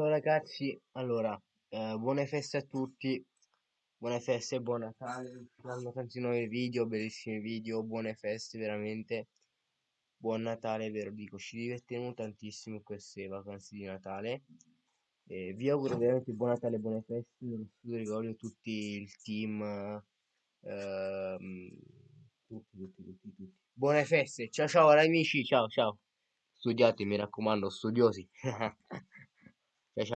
Ciao ragazzi, allora, eh, buone feste a tutti, buone feste buon Natale, saranno tanti nuovi video, bellissimi video, buone feste veramente, buon Natale, ve lo dico, ci divertiremo tantissimo in queste vacanze di Natale, Eh, vi auguro veramente buon Natale buone feste, dello studio ricordo tutti il team, eh, tutti, tutti, tutti, tutti. Buone feste, ciao ciao amici, ciao ciao, studiate mi raccomando, studiosi.